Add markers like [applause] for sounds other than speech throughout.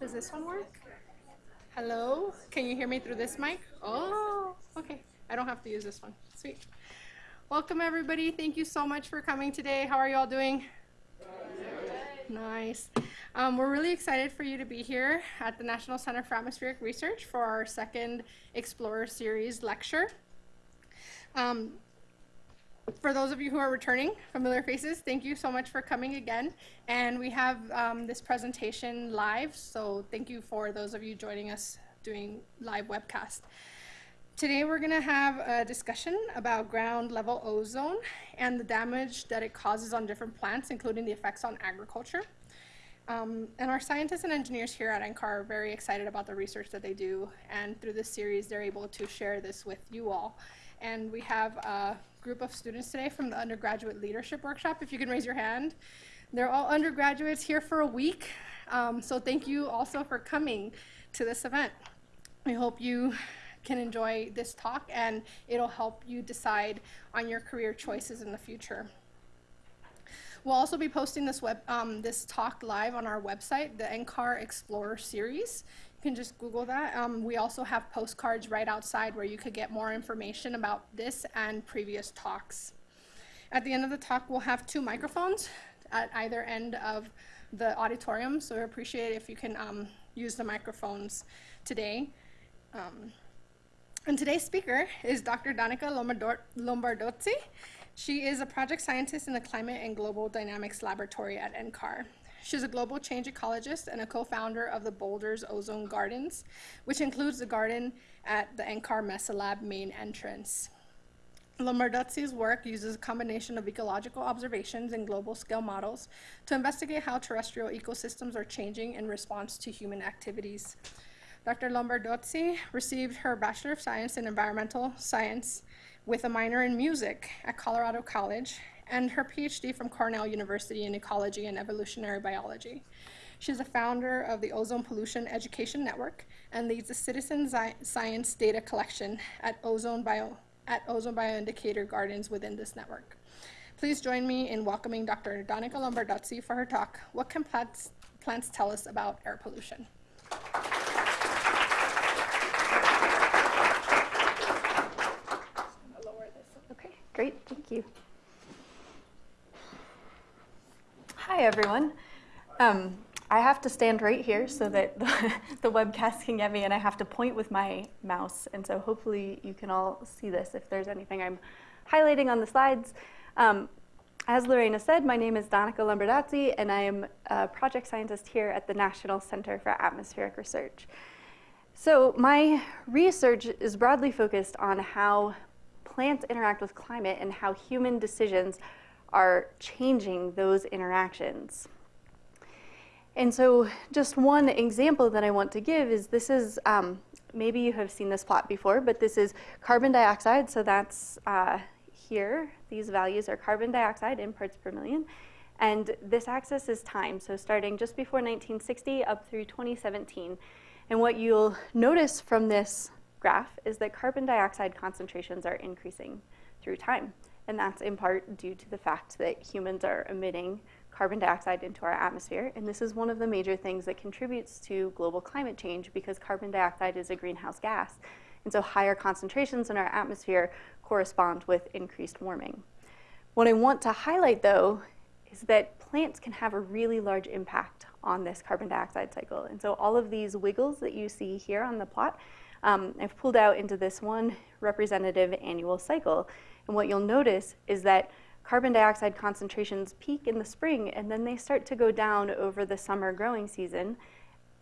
Does this one work? Hello? Can you hear me through this mic? Oh, okay. I don't have to use this one. Sweet. Welcome, everybody. Thank you so much for coming today. How are you all doing? Nice. Um, we're really excited for you to be here at the National Center for Atmospheric Research for our second Explorer Series lecture. Um, for those of you who are returning, familiar faces, thank you so much for coming again. And we have um, this presentation live, so thank you for those of you joining us doing live webcast. Today we're going to have a discussion about ground level ozone and the damage that it causes on different plants, including the effects on agriculture. Um, and our scientists and engineers here at NCAR are very excited about the research that they do, and through this series they're able to share this with you all. And we have a group of students today from the undergraduate leadership workshop. If you can raise your hand. They're all undergraduates here for a week. Um, so thank you also for coming to this event. We hope you can enjoy this talk and it'll help you decide on your career choices in the future. We'll also be posting this web um, this talk live on our website, the NCAR Explorer series can just Google that. Um, we also have postcards right outside where you could get more information about this and previous talks. At the end of the talk, we'll have two microphones at either end of the auditorium, so we appreciate if you can um, use the microphones today. Um, and today's speaker is Dr. Danica Lombardozzi. She is a project scientist in the Climate and Global Dynamics Laboratory at NCAR. She's a global change ecologist and a co-founder of the Boulders Ozone Gardens, which includes the garden at the NCAR Mesa Lab main entrance. Lombardozzi's work uses a combination of ecological observations and global scale models to investigate how terrestrial ecosystems are changing in response to human activities. Dr. Lombardozzi received her Bachelor of Science in Environmental Science with a minor in music at Colorado College and her PhD from Cornell University in Ecology and Evolutionary Biology. She's a founder of the Ozone Pollution Education Network and leads the citizen science data collection at Ozone, Bio, at Ozone Bioindicator Gardens within this network. Please join me in welcoming Dr. Danica Lombardozzi for her talk, What Can Plants, plants Tell Us About Air Pollution? Okay, great, thank you. Hi, everyone. Um, I have to stand right here so that the, [laughs] the, webcast can get me, and I have to point with my mouse. And so hopefully you can all see this if there's anything I'm highlighting on the slides. Um, as Lorena said, my name is Danica Lombardozzi, and I am a project scientist here at the National Center for Atmospheric Research. So my research is broadly focused on how plants interact with climate and how human decisions are changing those interactions. And so just one example that I want to give is this is, um, maybe you have seen this plot before, but this is carbon dioxide. So that's uh, here. These values are carbon dioxide in parts per million. And this axis is time, so starting just before 1960 up through 2017. And what you'll notice from this graph is that carbon dioxide concentrations are increasing through time. And that's in part due to the fact that humans are emitting carbon dioxide into our atmosphere. And this is one of the major things that contributes to global climate change because carbon dioxide is a greenhouse gas. And so higher concentrations in our atmosphere correspond with increased warming. What I want to highlight though is that plants can have a really large impact on this carbon dioxide cycle. And so all of these wiggles that you see here on the plot, um, I've pulled out into this one representative annual cycle. And what you'll notice is that carbon dioxide concentrations peak in the spring and then they start to go down over the summer growing season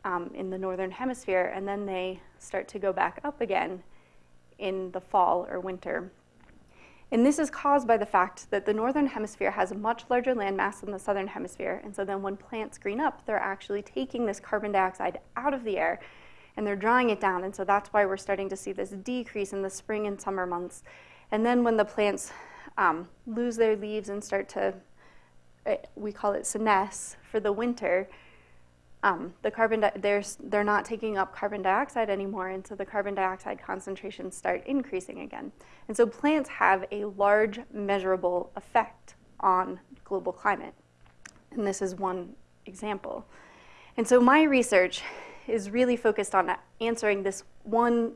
um, in the northern hemisphere and then they start to go back up again in the fall or winter. And this is caused by the fact that the northern hemisphere has a much larger landmass than the southern hemisphere. And so then when plants green up, they're actually taking this carbon dioxide out of the air and they're drawing it down. And so that's why we're starting to see this decrease in the spring and summer months. And then when the plants um, lose their leaves and start to, uh, we call it senesce for the winter, um, the carbon they're, they're not taking up carbon dioxide anymore, and so the carbon dioxide concentrations start increasing again. And so plants have a large measurable effect on global climate. And this is one example. And so my research is really focused on answering this one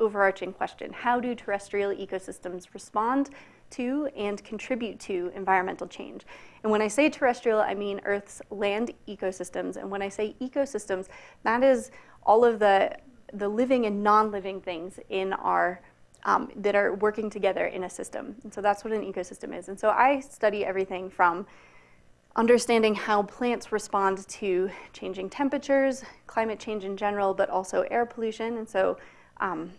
overarching question. How do terrestrial ecosystems respond to and contribute to environmental change? And when I say terrestrial, I mean Earth's land ecosystems. And when I say ecosystems, that is all of the, the living and non-living things in our um, that are working together in a system. And so that's what an ecosystem is. And so I study everything from understanding how plants respond to changing temperatures, climate change in general, but also air pollution. And so um,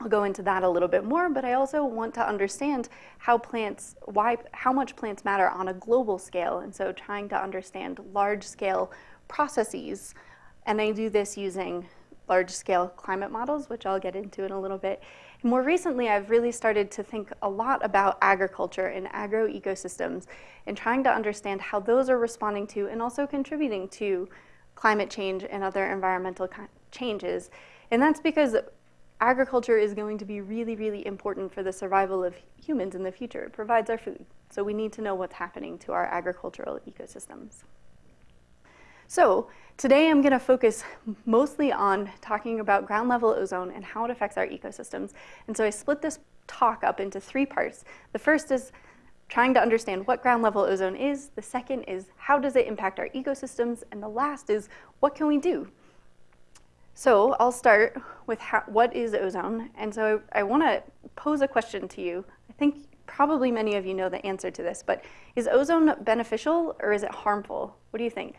I'll go into that a little bit more, but I also want to understand how plants, why, how much plants matter on a global scale. And so trying to understand large scale processes. And I do this using large scale climate models, which I'll get into in a little bit. More recently, I've really started to think a lot about agriculture and agroecosystems and trying to understand how those are responding to and also contributing to climate change and other environmental changes. And that's because agriculture is going to be really, really important for the survival of humans in the future. It provides our food. So we need to know what's happening to our agricultural ecosystems. So today I'm going to focus mostly on talking about ground level ozone and how it affects our ecosystems. And so I split this talk up into three parts. The first is trying to understand what ground level ozone is. The second is how does it impact our ecosystems? And the last is what can we do? So I'll start with how, what is ozone. And so I, I want to pose a question to you. I think probably many of you know the answer to this, but is ozone beneficial or is it harmful? What do you think?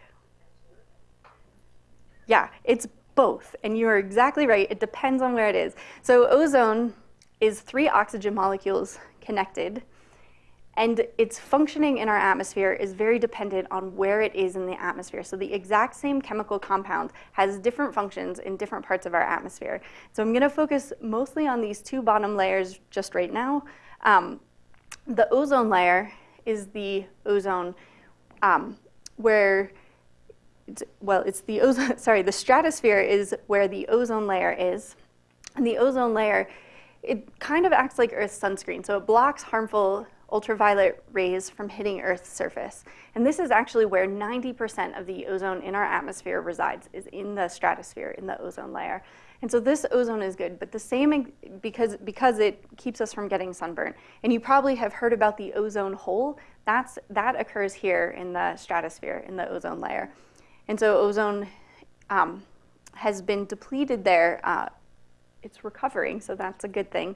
Yeah, it's both, and you are exactly right. It depends on where it is. So ozone is three oxygen molecules connected, and its functioning in our atmosphere is very dependent on where it is in the atmosphere. So the exact same chemical compound has different functions in different parts of our atmosphere. So I'm gonna focus mostly on these two bottom layers just right now. Um, the ozone layer is the ozone um, where well, it's the ozone, [laughs] sorry, the stratosphere is where the ozone layer is. And the ozone layer, it kind of acts like Earth's sunscreen. So it blocks harmful ultraviolet rays from hitting Earth's surface. And this is actually where 90% of the ozone in our atmosphere resides, is in the stratosphere, in the ozone layer. And so this ozone is good, but the same because, because it keeps us from getting sunburn. And you probably have heard about the ozone hole. That's, that occurs here in the stratosphere, in the ozone layer. And so ozone um, has been depleted there. Uh, it's recovering, so that's a good thing.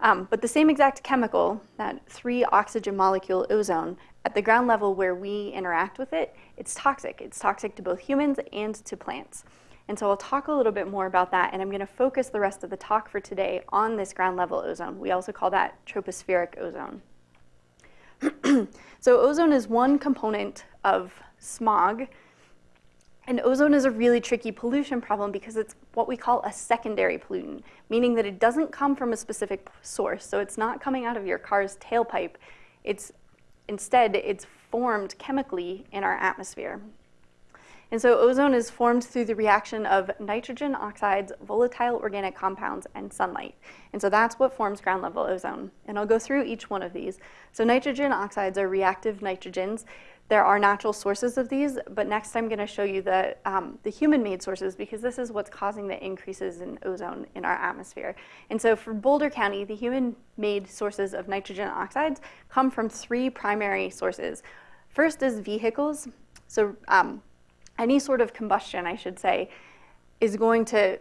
Um, but the same exact chemical, that three oxygen molecule ozone, at the ground level where we interact with it, it's toxic. It's toxic to both humans and to plants. And so I'll talk a little bit more about that, and I'm going to focus the rest of the talk for today on this ground level ozone. We also call that tropospheric ozone. [clears throat] so ozone is one component of smog, and ozone is a really tricky pollution problem because it's what we call a secondary pollutant, meaning that it doesn't come from a specific source. So it's not coming out of your car's tailpipe. It's instead, it's formed chemically in our atmosphere. And so ozone is formed through the reaction of nitrogen oxides, volatile organic compounds, and sunlight. And so that's what forms ground level ozone. And I'll go through each one of these. So nitrogen oxides are reactive nitrogens. There are natural sources of these, but next I'm going to show you the, um, the human-made sources because this is what's causing the increases in ozone in our atmosphere. And so for Boulder County, the human-made sources of nitrogen oxides come from three primary sources. First is vehicles. So um, any sort of combustion, I should say, is going to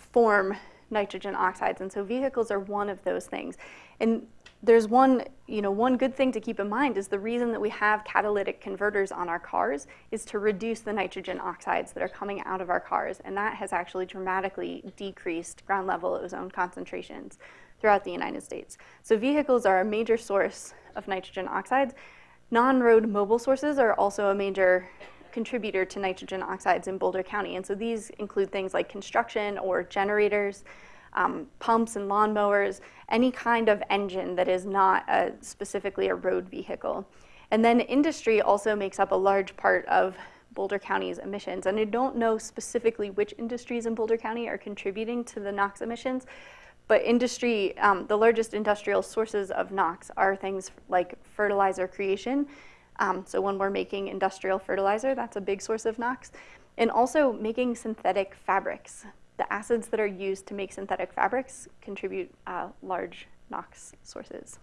form nitrogen oxides. And so vehicles are one of those things. And there's one, you know, one good thing to keep in mind is the reason that we have catalytic converters on our cars is to reduce the nitrogen oxides that are coming out of our cars. And that has actually dramatically decreased ground level ozone concentrations throughout the United States. So vehicles are a major source of nitrogen oxides. Non-road mobile sources are also a major contributor to nitrogen oxides in Boulder County. And so these include things like construction or generators, um, pumps and lawnmowers, any kind of engine that is not a, specifically a road vehicle. And then industry also makes up a large part of Boulder County's emissions. And I don't know specifically which industries in Boulder County are contributing to the NOx emissions, but industry, um, the largest industrial sources of NOx are things like fertilizer creation. Um, so when we're making industrial fertilizer, that's a big source of NOx. and also making synthetic fabrics. The acids that are used to make synthetic fabrics contribute uh, large NOx sources.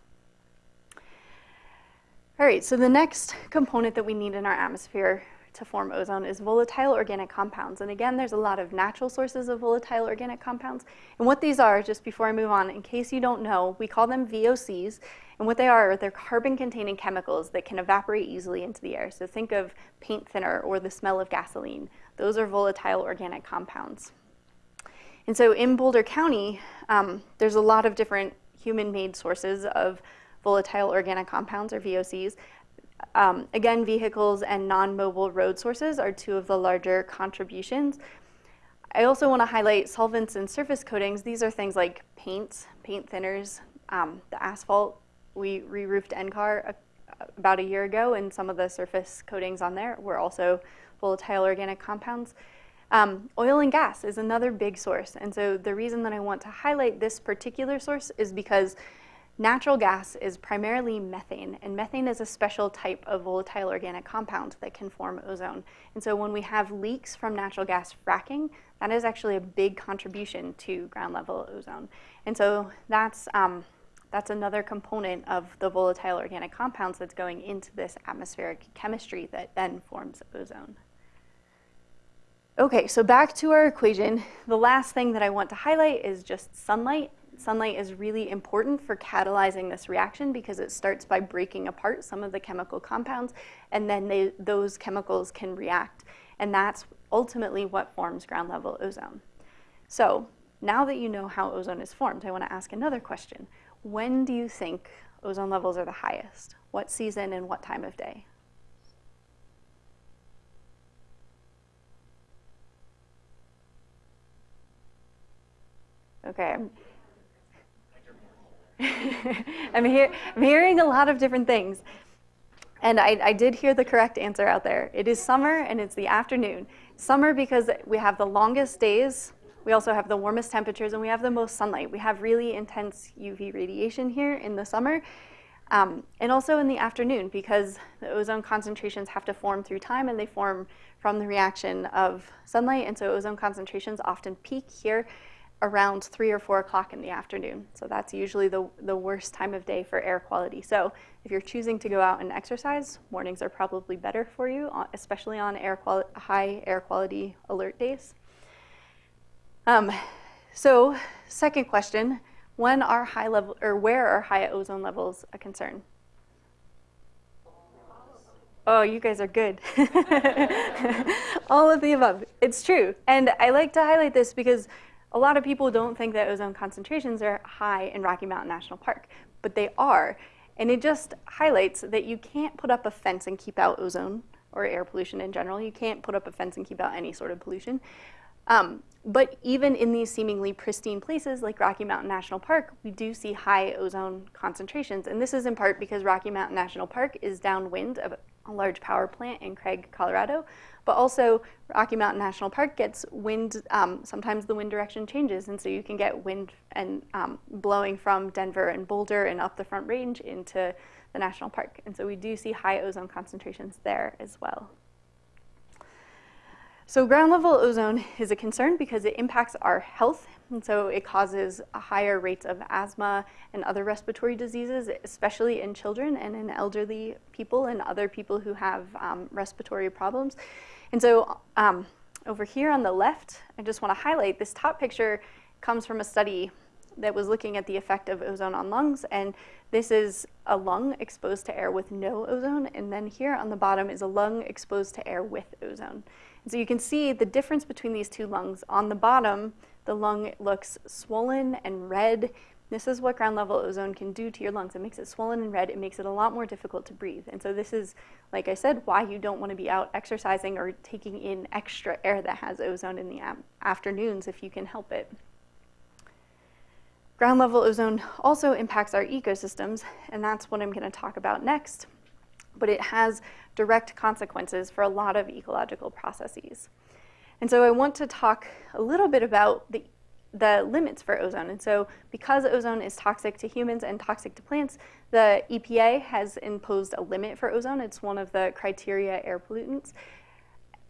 All right, so the next component that we need in our atmosphere to form ozone is volatile organic compounds. And again, there's a lot of natural sources of volatile organic compounds. And what these are, just before I move on, in case you don't know, we call them VOCs. And what they are, they're carbon-containing chemicals that can evaporate easily into the air. So think of paint thinner or the smell of gasoline. Those are volatile organic compounds. And so in Boulder County, um, there's a lot of different human-made sources of volatile organic compounds, or VOCs. Um, again, vehicles and non-mobile road sources are two of the larger contributions. I also want to highlight solvents and surface coatings. These are things like paints, paint thinners, um, the asphalt. We re-roofed NCAR a, about a year ago, and some of the surface coatings on there were also volatile organic compounds. Um, oil and gas is another big source. And so the reason that I want to highlight this particular source is because Natural gas is primarily methane, and methane is a special type of volatile organic compound that can form ozone. And so when we have leaks from natural gas fracking, that is actually a big contribution to ground level ozone. And so that's, um, that's another component of the volatile organic compounds that's going into this atmospheric chemistry that then forms ozone. Okay, so back to our equation. The last thing that I want to highlight is just sunlight sunlight is really important for catalyzing this reaction because it starts by breaking apart some of the chemical compounds and then they, those chemicals can react. And that's ultimately what forms ground level ozone. So now that you know how ozone is formed, I want to ask another question. When do you think ozone levels are the highest? What season and what time of day? Okay, [laughs] I'm, I'm hearing a lot of different things. And I, I, did hear the correct answer out there. It is summer and it's the afternoon. Summer because we have the longest days, we also have the warmest temperatures, and we have the most sunlight. We have really intense UV radiation here in the summer. Um, and also in the afternoon because the ozone concentrations have to form through time and they form from the reaction of sunlight. And so ozone concentrations often peak here around three or four o'clock in the afternoon. So that's usually the, the worst time of day for air quality. So if you're choosing to go out and exercise, mornings are probably better for you, uh, especially on air high air quality alert days. Um, so second question, when are high level, or where are high ozone levels a concern? Oh, you guys are good. [laughs] All of the above. It's true. And I like to highlight this because a lot of people don't think that ozone concentrations are high in Rocky Mountain National Park, but they are. And it just highlights that you can't put up a fence and keep out ozone or air pollution in general. You can't put up a fence and keep out any sort of pollution. Um, but even in these seemingly pristine places like Rocky Mountain National Park, we do see high ozone concentrations. And this is in part because Rocky Mountain National Park is downwind of a large power plant in Craig, Colorado, but also Rocky Mountain National Park gets wind, um, sometimes the wind direction changes, and so you can get wind and um, blowing from Denver and Boulder and up the Front Range into the national park. And so we do see high ozone concentrations there as well. So ground level ozone is a concern because it impacts our health. And so it causes higher rates of asthma and other respiratory diseases, especially in children and in elderly people and other people who have um, respiratory problems. And so um, over here on the left, I just want to highlight this top picture comes from a study that was looking at the effect of ozone on lungs. And this is a lung exposed to air with no ozone. And then here on the bottom is a lung exposed to air with ozone. And so you can see the difference between these two lungs. On the bottom, the lung looks swollen and red this is what ground level ozone can do to your lungs. It makes it swollen and red. It makes it a lot more difficult to breathe. And so this is, like I said, why you don't want to be out exercising or taking in extra air that has ozone in the afternoons if you can help it. Ground level ozone also impacts our ecosystems, and that's what I'm going to talk about next. But it has direct consequences for a lot of ecological processes. And so I want to talk a little bit about the the limits for ozone. And so because ozone is toxic to humans and toxic to plants, the EPA has imposed a limit for ozone. It's one of the criteria air pollutants.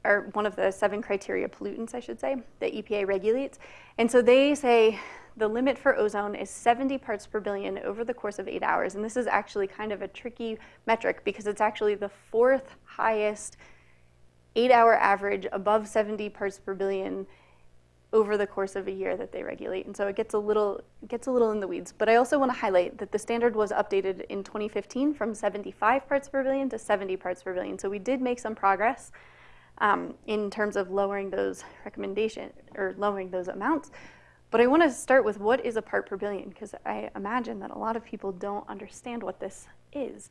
Or one of the seven criteria pollutants, I should say, that EPA regulates. And so they say the limit for ozone is 70 parts per billion over the course of eight hours. And this is actually kind of a tricky metric because it's actually the fourth highest eight hour average above 70 parts per billion over the course of a year that they regulate. And so it gets a little, gets a little in the weeds. But I also want to highlight that the standard was updated in 2015 from 75 parts per billion to 70 parts per billion. So we did make some progress um, in terms of lowering those recommendation or lowering those amounts. But I want to start with what is a part per billion because I imagine that a lot of people don't understand what this is.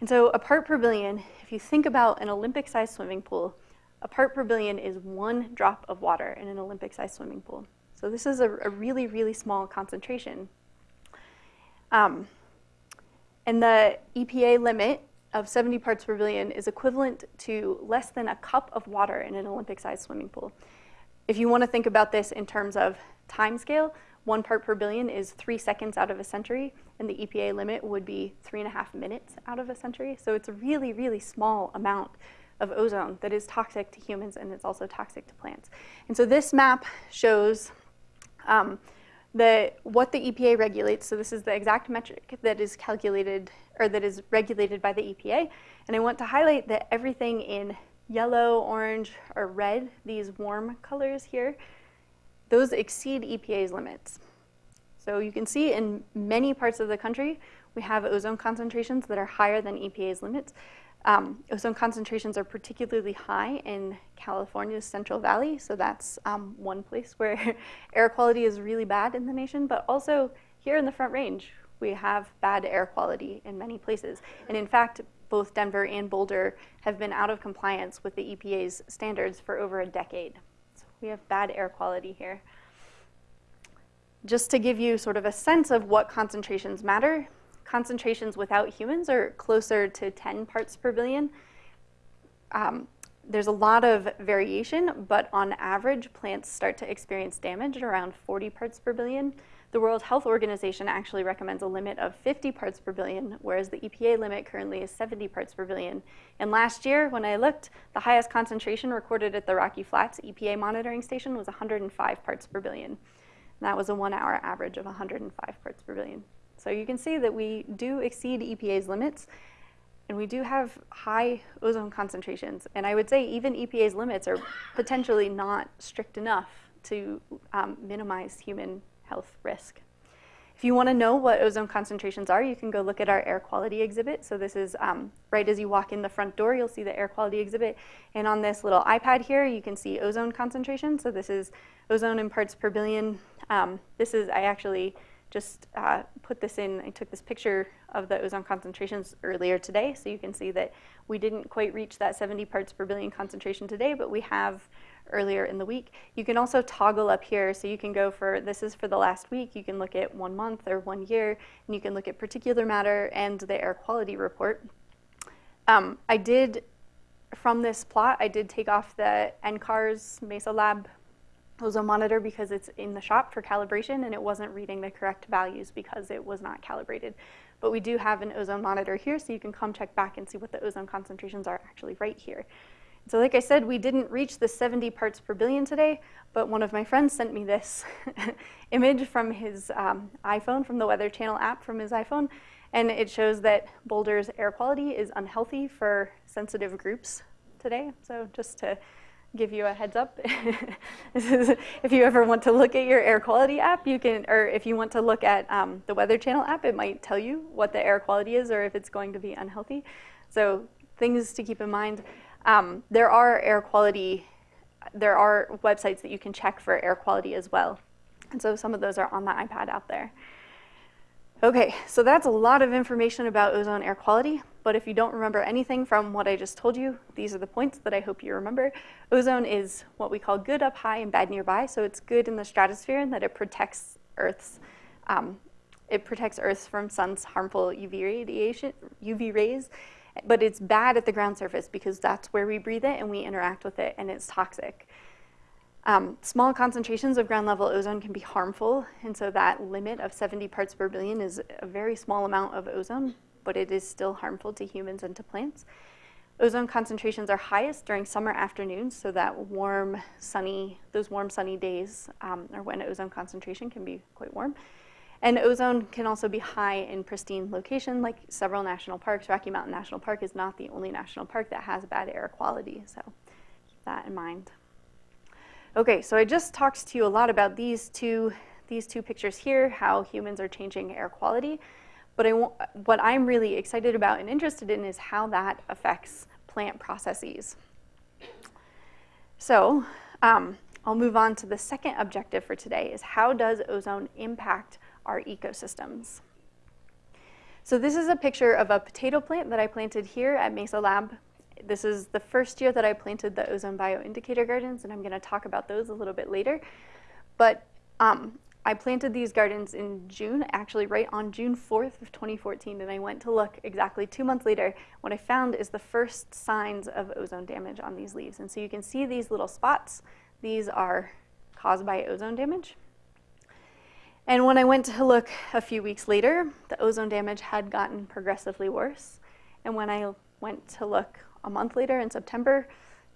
And so a part per billion, if you think about an Olympic-sized swimming pool, a part per billion is one drop of water in an Olympic-sized swimming pool. So this is a, a really, really small concentration. Um, and the EPA limit of 70 parts per billion is equivalent to less than a cup of water in an Olympic-sized swimming pool. If you want to think about this in terms of time scale, one part per billion is three seconds out of a century, and the EPA limit would be three and a half minutes out of a century. So it's a really, really small amount of ozone that is toxic to humans and it's also toxic to plants. And so this map shows um, the, what the EPA regulates. So this is the exact metric that is calculated or that is regulated by the EPA. And I want to highlight that everything in yellow, orange, or red, these warm colors here, those exceed EPA's limits. So you can see in many parts of the country, we have ozone concentrations that are higher than EPA's limits. Um, ozone concentrations are particularly high in California's Central Valley, so that's um, one place where [laughs] air quality is really bad in the nation, but also here in the Front Range, we have bad air quality in many places. And in fact, both Denver and Boulder have been out of compliance with the EPA's standards for over a decade. So we have bad air quality here. Just to give you sort of a sense of what concentrations matter, concentrations without humans are closer to 10 parts per billion. Um, there's a lot of variation, but on average, plants start to experience damage at around 40 parts per billion. The World Health Organization actually recommends a limit of 50 parts per billion, whereas the EPA limit currently is 70 parts per billion. And last year, when I looked, the highest concentration recorded at the Rocky Flats EPA monitoring station was 105 parts per billion. And that was a one hour average of 105 parts per billion. So you can see that we do exceed EPA's limits, and we do have high ozone concentrations. And I would say even EPA's limits are potentially not strict enough to um, minimize human health risk. If you want to know what ozone concentrations are, you can go look at our air quality exhibit. So this is um, right as you walk in the front door, you'll see the air quality exhibit. And on this little iPad here, you can see ozone concentration. So this is ozone in parts per billion. Um, this is, I actually just uh, put this in, I took this picture of the ozone concentrations earlier today, so you can see that we didn't quite reach that 70 parts per billion concentration today, but we have earlier in the week. You can also toggle up here, so you can go for, this is for the last week, you can look at one month or one year, and you can look at particular matter and the air quality report. Um, I did, from this plot, I did take off the NCAR's Mesa Lab ozone monitor because it's in the shop for calibration and it wasn't reading the correct values because it was not calibrated. But we do have an ozone monitor here so you can come check back and see what the ozone concentrations are actually right here. So like I said, we didn't reach the 70 parts per billion today, but one of my friends sent me this [laughs] image from his um, iPhone, from the Weather Channel app from his iPhone, and it shows that Boulder's air quality is unhealthy for sensitive groups today. So just to give you a heads up. [laughs] if you ever want to look at your air quality app, you can, or if you want to look at um, the Weather Channel app, it might tell you what the air quality is or if it's going to be unhealthy. So things to keep in mind. Um, there are air quality, there are websites that you can check for air quality as well. And so some of those are on the iPad out there. Okay, so that's a lot of information about ozone air quality, but if you don't remember anything from what I just told you, these are the points that I hope you remember. Ozone is what we call good up high and bad nearby, so it's good in the stratosphere in that it protects Earth's, um, it protects Earth from sun's harmful UV radiation, UV rays, but it's bad at the ground surface because that's where we breathe it and we interact with it and it's toxic. Um, small concentrations of ground level ozone can be harmful, and so that limit of 70 parts per billion is a very small amount of ozone, but it is still harmful to humans and to plants. Ozone concentrations are highest during summer afternoons, so that warm, sunny, those warm, sunny days um, are when ozone concentration can be quite warm. And ozone can also be high in pristine location, like several national parks. Rocky Mountain National Park is not the only national park that has bad air quality, so keep that in mind. Okay, so I just talked to you a lot about these two, these two pictures here, how humans are changing air quality. But I what I'm really excited about and interested in is how that affects plant processes. So um, I'll move on to the second objective for today is how does ozone impact our ecosystems? So this is a picture of a potato plant that I planted here at Mesa Lab. This is the first year that I planted the ozone bioindicator gardens, and I'm going to talk about those a little bit later. But um, I planted these gardens in June, actually right on June 4th of 2014, and I went to look exactly two months later. What I found is the first signs of ozone damage on these leaves. And so you can see these little spots. These are caused by ozone damage. And when I went to look a few weeks later, the ozone damage had gotten progressively worse. And when I went to look a month later in September,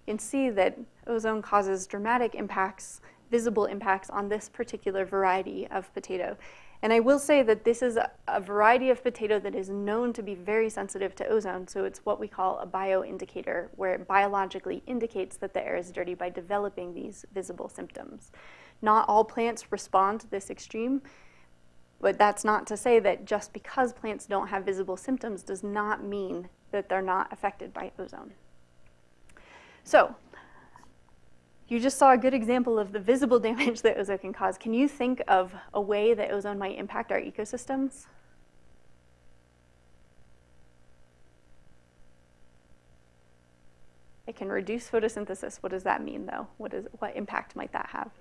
you can see that ozone causes dramatic impacts visible impacts on this particular variety of potato. And I will say that this is a, variety of potato that is known to be very sensitive to ozone, so it's what we call a bioindicator, where it biologically indicates that the air is dirty by developing these visible symptoms. Not all plants respond to this extreme, but that's not to say that just because plants don't have visible symptoms does not mean that they're not affected by ozone. So you just saw a good example of the visible [laughs] damage that ozone can cause. Can you think of a way that ozone might impact our ecosystems? It can reduce photosynthesis. What does that mean, though? What, is, what impact might that have?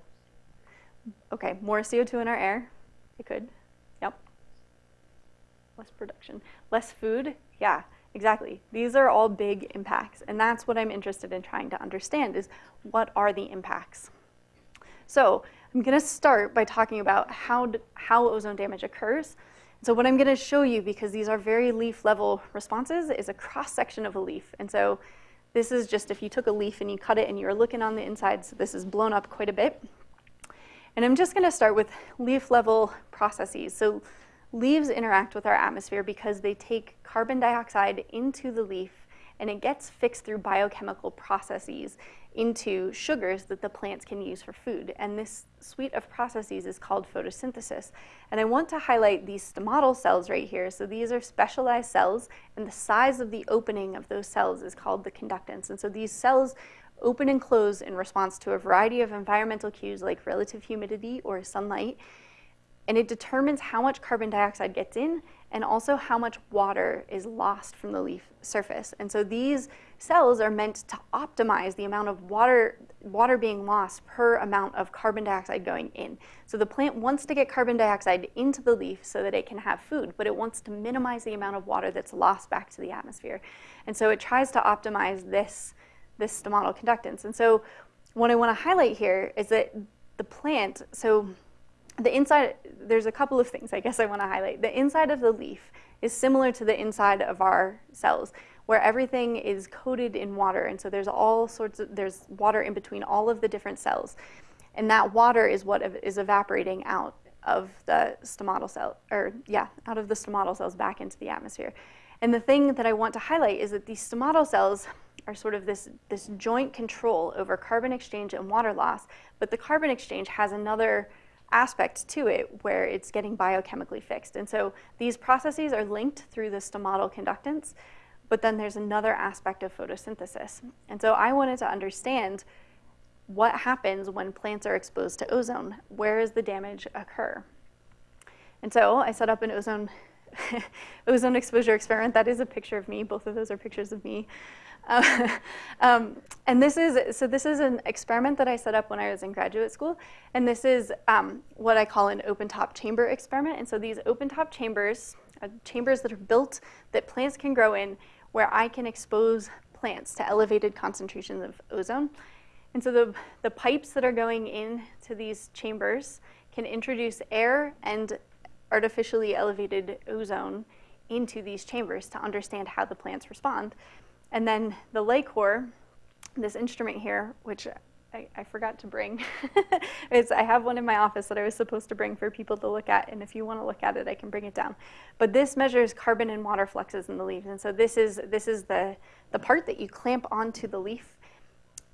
Okay, more CO2 in our air. It could. Yep. Less production. Less food. Yeah. Exactly. These are all big impacts, and that's what I'm interested in trying to understand is what are the impacts? So I'm going to start by talking about how, how ozone damage occurs. So what I'm going to show you, because these are very leaf level responses, is a cross section of a leaf. And so this is just if you took a leaf and you cut it and you're looking on the inside, so this is blown up quite a bit. And I'm just going to start with leaf level processes. So Leaves interact with our atmosphere because they take carbon dioxide into the leaf and it gets fixed through biochemical processes into sugars that the plants can use for food. And this suite of processes is called photosynthesis. And I want to highlight these stomatal cells right here. So these are specialized cells, and the size of the opening of those cells is called the conductance. And so these cells open and close in response to a variety of environmental cues like relative humidity or sunlight and it determines how much carbon dioxide gets in and also how much water is lost from the leaf surface. And so these cells are meant to optimize the amount of water, water being lost per amount of carbon dioxide going in. So the plant wants to get carbon dioxide into the leaf so that it can have food, but it wants to minimize the amount of water that's lost back to the atmosphere. And so it tries to optimize this, this stomatal conductance. And so what I want to highlight here is that the plant, so the inside, there's a couple of things I guess I want to highlight. The inside of the leaf is similar to the inside of our cells, where everything is coated in water. And so there's all sorts of, there's water in between all of the different cells. And that water is what is evaporating out of the stomatal cell, or yeah, out of the stomatal cells back into the atmosphere. And the thing that I want to highlight is that these stomatal cells are sort of this, this joint control over carbon exchange and water loss, but the carbon exchange has another aspect to it where it's getting biochemically fixed. And so these processes are linked through the stomatal conductance, but then there's another aspect of photosynthesis. And so I wanted to understand what happens when plants are exposed to ozone. Where does the damage occur? And so I set up an ozone, [laughs] ozone exposure experiment. That is a picture of me. Both of those are pictures of me. Uh, [laughs] um, and this is, so this is an experiment that I set up when I was in graduate school. And this is um, what I call an open top chamber experiment. And so these open top chambers, uh, chambers that are built that plants can grow in, where I can expose plants to elevated concentrations of ozone. And so the, the pipes that are going into these chambers can introduce air and artificially elevated ozone into these chambers to understand how the plants respond. And then the LI-COR, this instrument here, which I, I forgot to bring. [laughs] it's, I have one in my office that I was supposed to bring for people to look at, and if you want to look at it, I can bring it down. But this measures carbon and water fluxes in the leaves, and so this is, this is the, the part that you clamp onto the leaf,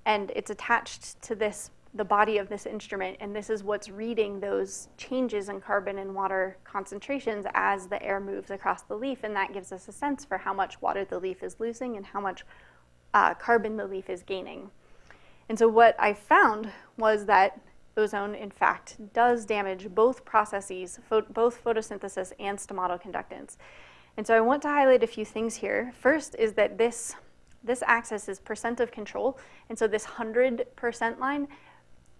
and it's attached to this the body of this instrument, and this is what's reading those changes in carbon and water concentrations as the air moves across the leaf, and that gives us a sense for how much water the leaf is losing and how much uh, carbon the leaf is gaining. And so what I found was that ozone, in fact, does damage both processes, both photosynthesis and stomatal conductance. And so I want to highlight a few things here. First is that this, this axis is percent of control. And so this 100% line,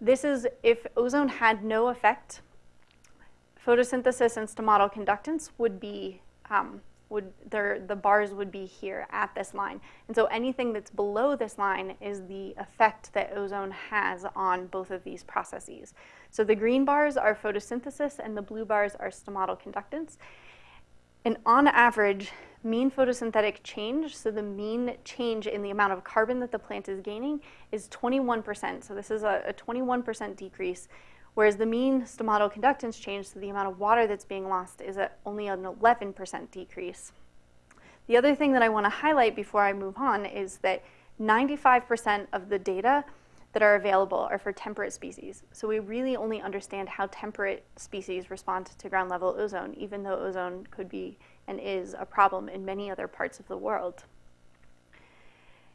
this is if ozone had no effect, photosynthesis and stomatal conductance would be um, would the bars would be here at this line. And so anything that's below this line is the effect that ozone has on both of these processes. So the green bars are photosynthesis and the blue bars are stomatal conductance. And on average, mean photosynthetic change, so the mean change in the amount of carbon that the plant is gaining is 21%. So this is a 21% decrease whereas the mean stomatal conductance change, so the amount of water that's being lost, is at only an 11% decrease. The other thing that I want to highlight before I move on is that 95% of the data that are available are for temperate species. So we really only understand how temperate species respond to ground level ozone, even though ozone could be and is a problem in many other parts of the world.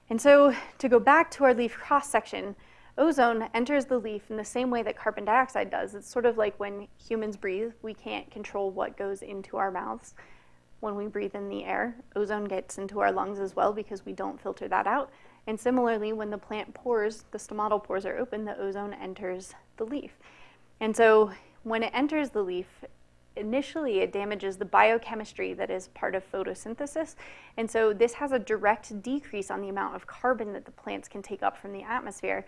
And so to go back to our leaf cross section, Ozone enters the leaf in the same way that carbon dioxide does. It's sort of like when humans breathe, we can't control what goes into our mouths. When we breathe in the air, ozone gets into our lungs as well because we don't filter that out. And similarly, when the plant pores, the stomatal pores are open, the ozone enters the leaf. And so when it enters the leaf, initially it damages the biochemistry that is part of photosynthesis. And so this has a direct decrease on the amount of carbon that the plants can take up from the atmosphere.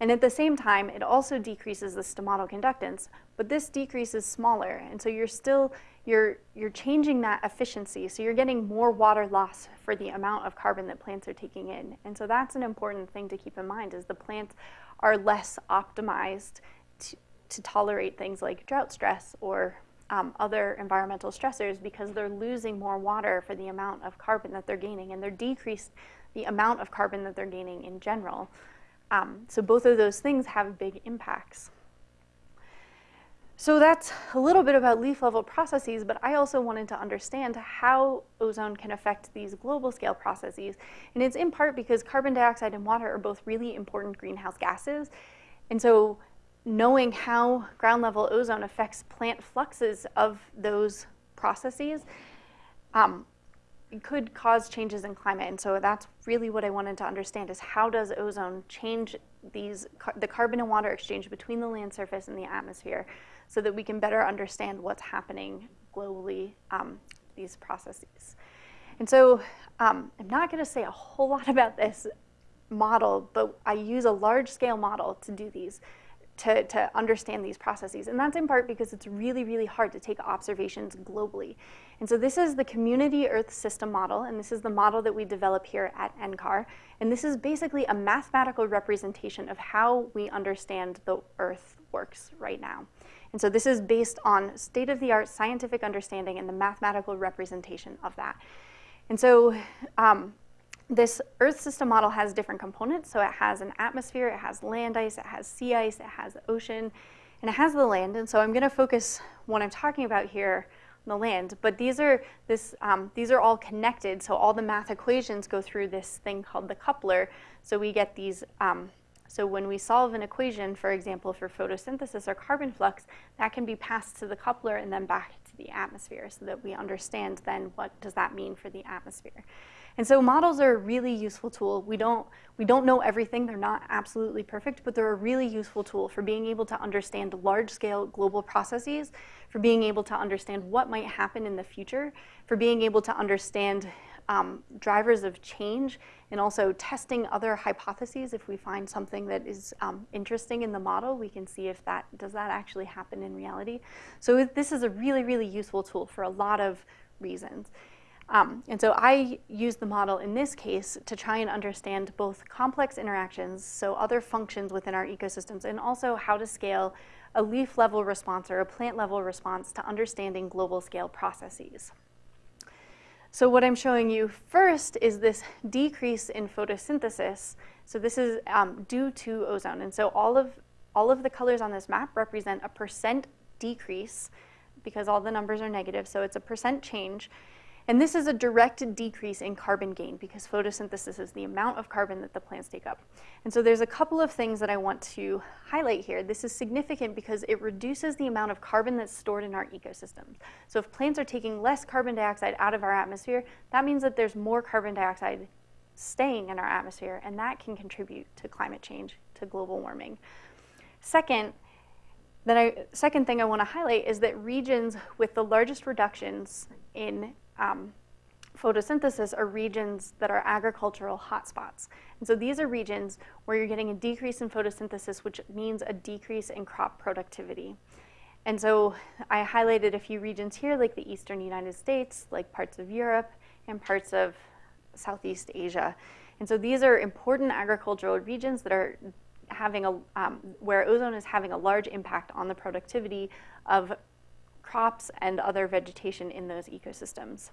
And at the same time, it also decreases the stomatal conductance, but this decrease is smaller. And so you're still, you're, you're changing that efficiency. So you're getting more water loss for the amount of carbon that plants are taking in. And so that's an important thing to keep in mind is the plants are less optimized to, to tolerate things like drought stress or um, other environmental stressors because they're losing more water for the amount of carbon that they're gaining and they're decreased the amount of carbon that they're gaining in general. Um, so both of those things have big impacts. So that's a little bit about leaf level processes, but I also wanted to understand how ozone can affect these global scale processes. And it's in part because carbon dioxide and water are both really important greenhouse gases. And so knowing how ground level ozone affects plant fluxes of those processes um, could cause changes in climate. And so that's really what I wanted to understand is how does ozone change these the carbon and water exchange between the land surface and the atmosphere so that we can better understand what's happening globally, um, these processes. And so um, I'm not going to say a whole lot [laughs] about this model, but I use a large scale model to do these to, to understand these processes. And that's in part because it's really, really hard to take observations globally. And so this is the community Earth system model, and this is the model that we develop here at NCAR. And this is basically a mathematical representation of how we understand the Earth works right now. And so this is based on state-of-the-art scientific understanding and the mathematical representation of that. And so um, this Earth system model has different components. So it has an atmosphere, it has land ice, it has sea ice, it has ocean, and it has the land. And so I'm going to focus what I'm talking about here on the land. But these are this um, these are all connected. So all the math equations go through this thing called the coupler. So we get these. Um, so when we solve an equation, for example, for photosynthesis or carbon flux, that can be passed to the coupler and then back to the atmosphere so that we understand then what does that mean for the atmosphere. And so models are a really useful tool. We don't, we don't know everything. They're not absolutely perfect, but they're a really useful tool for being able to understand large-scale global processes, for being able to understand what might happen in the future, for being able to understand um, drivers of change, and also testing other hypotheses. If we find something that is um, interesting in the model, we can see if that, does that actually happen in reality? So this is a really, really useful tool for a lot of reasons. Um, and so I use the model in this case to try and understand both complex interactions, so other functions within our ecosystems, and also how to scale a leaf level response or a plant level response to understanding global scale processes. So what I'm showing you first is this decrease in photosynthesis. So this is um, due to ozone. And so all of, all of the colors on this map represent a percent decrease because all the numbers are negative. So it's a percent change and this is a direct decrease in carbon gain because photosynthesis is the amount of carbon that the plants take up. And so there's a couple of things that I want to highlight here. This is significant because it reduces the amount of carbon that's stored in our ecosystems. So if plants are taking less carbon dioxide out of our atmosphere, that means that there's more carbon dioxide staying in our atmosphere, and that can contribute to climate change, to global warming. Second, then I, second thing I want to highlight is that regions with the largest reductions in um, photosynthesis are regions that are agricultural hotspots. And so these are regions where you're getting a decrease in photosynthesis, which means a decrease in crop productivity. And so I highlighted a few regions here, like the eastern United States, like parts of Europe, and parts of Southeast Asia. And so these are important agricultural regions that are having a, um, where ozone is having a large impact on the productivity of crops and other vegetation in those ecosystems.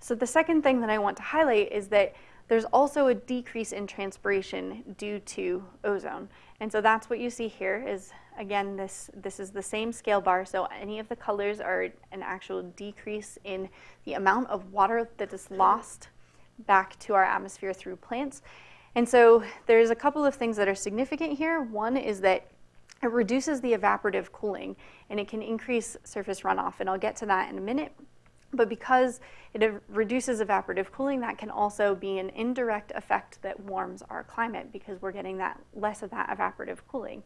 So the second thing that I want to highlight is that there's also a decrease in transpiration due to ozone. And so that's what you see here is, again, this, this is the same scale bar. So any of the colors are an actual decrease in the amount of water that is lost back to our atmosphere through plants. And so there's a couple of things that are significant here. One is that it reduces the evaporative cooling and it can increase surface runoff. And I'll get to that in a minute. But because it reduces evaporative cooling, that can also be an indirect effect that warms our climate because we're getting that less of that evaporative cooling.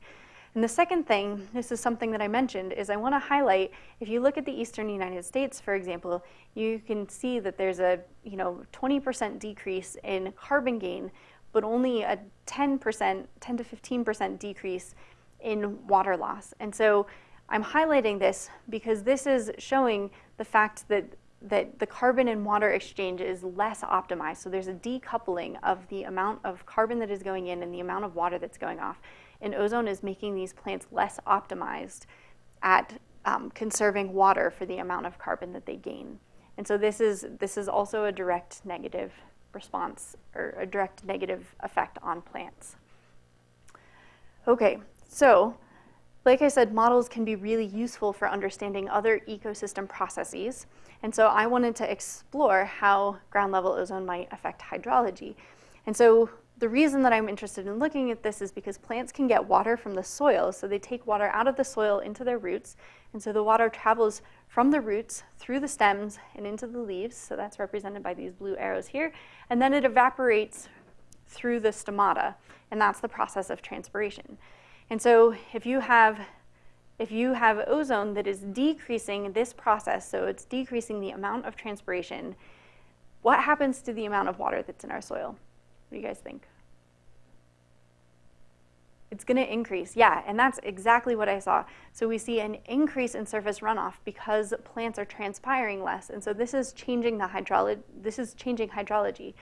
And the second thing, this is something that I mentioned, is I want to highlight, if you look at the eastern United States, for example, you can see that there's a you know 20% decrease in carbon gain, but only a 10%, 10 to 15% decrease in water loss. And so I'm highlighting this because this is showing the fact that that the carbon and water exchange is less optimized. So there's a decoupling of the amount of carbon that is going in and the amount of water that's going off. And ozone is making these plants less optimized at um, conserving water for the amount of carbon that they gain. And so this is, this is also a direct negative response or a direct negative effect on plants. Okay, so, like I said, models can be really useful for understanding other ecosystem processes. And so I wanted to explore how ground level ozone might affect hydrology. And so the reason that I'm interested in looking at this is because plants can get water from the soil. So they take water out of the soil into their roots. And so the water travels from the roots through the stems and into the leaves. So that's represented by these blue arrows here. And then it evaporates through the stomata. And that's the process of transpiration. And so if you have if you have ozone that is decreasing this process, so it's decreasing the amount of transpiration, what happens to the amount of water that's in our soil? What do you guys think? It's going to increase, yeah, and that's exactly what I saw. So we see an increase in surface runoff because plants are transpiring less, and so this is changing the hydrology. This is changing hydrology,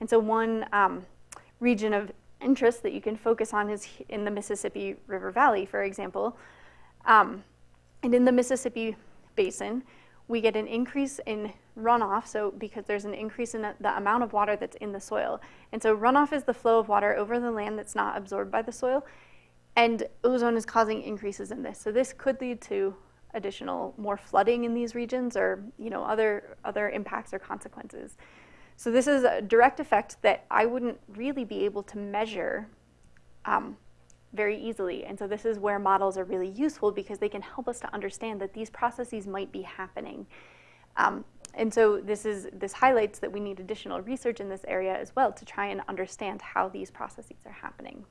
and so one um, region of interest that you can focus on is in the Mississippi River Valley, for example. Um, and in the Mississippi Basin, we get an increase in runoff, so because there's an increase in the amount of water that's in the soil. And so runoff is the flow of water over the land that's not absorbed by the soil, and ozone is causing increases in this. So this could lead to additional more flooding in these regions or you know other other impacts or consequences. So this is a direct effect that I wouldn't really be able to measure um, very easily. And so this is where models are really useful because they can help us to understand that these processes might be happening. Um, and so this, is, this highlights that we need additional research in this area as well to try and understand how these processes are happening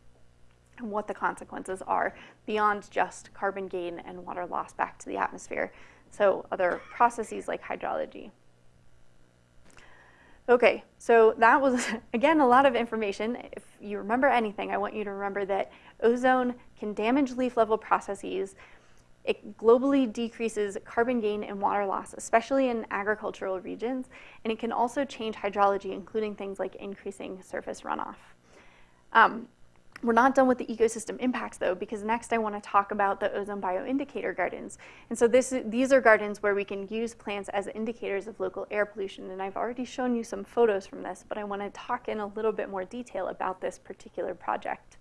and what the consequences are beyond just carbon gain and water loss back to the atmosphere. So other processes like hydrology. Okay, so that was, [laughs] again, a lot of information. If you remember anything, I want you to remember that ozone can damage leaf level processes It globally decreases carbon gain and water loss, especially in agricultural regions, and it can also change hydrology, including things like increasing surface runoff. Um, we're not done with the ecosystem impacts though, because next I want to talk about the ozone bioindicator gardens. And so this, these are gardens where we can use plants as indicators of local air pollution. And I've already shown you some photos from this, but I want to talk in a little bit more detail about this particular project.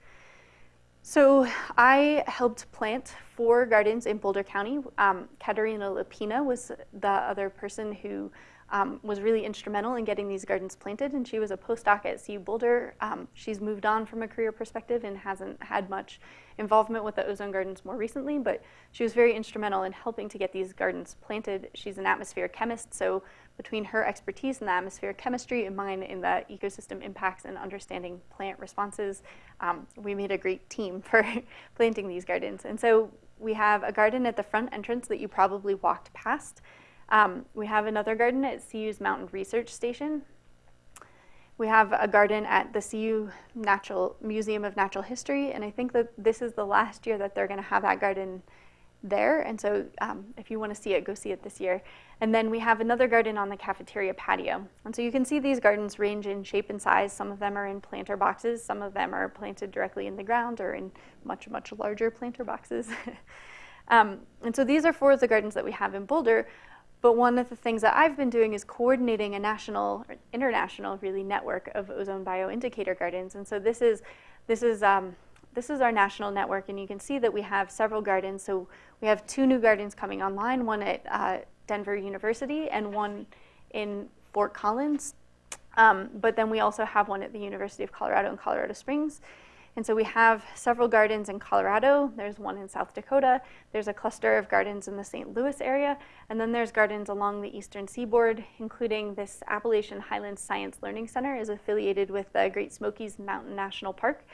So I helped plant four gardens in Boulder County. Um, Kateryna Lapina was the other person who um, was really instrumental in getting these gardens planted, and she was a postdoc at CU Boulder. Um, she's moved on from a career perspective and hasn't had much involvement with the ozone gardens more recently, but she was very instrumental in helping to get these gardens planted. She's an atmospheric chemist, so between her expertise in the atmospheric chemistry and mine in the ecosystem impacts and understanding plant responses, um, we made a great team [laughs] for planting these gardens. And so we have a garden at the front entrance that you probably walked past. Um, we have another garden at CU's Mountain Research Station. We have a garden at the CU Natural Museum of Natural History, and I think that this is the last year that they're going to have that garden there. And so um, if you want to see it, go see it this year. And then we have another garden on the cafeteria patio. And so you can see these gardens range in shape and size. Some of them are in planter boxes. Some of them are planted directly in the ground or in much, much larger planter boxes. [laughs] um, and so these are four of the gardens that we have in Boulder. But one of the things that I've been doing is coordinating a national, or international really network of ozone bioindicator gardens. And so this is, this is um, this is our national network, and you can see that we have several gardens. So we have two new gardens coming online, one at uh, Denver University and one in Fort Collins. Um, but then we also have one at the University of Colorado in Colorado Springs. And so we have several gardens in Colorado. There's one in South Dakota. There's a cluster of gardens in the St. Louis area. And then there's gardens along the eastern seaboard, including this Appalachian Highlands Science Learning Center is affiliated with the Great Smokies Mountain National Park.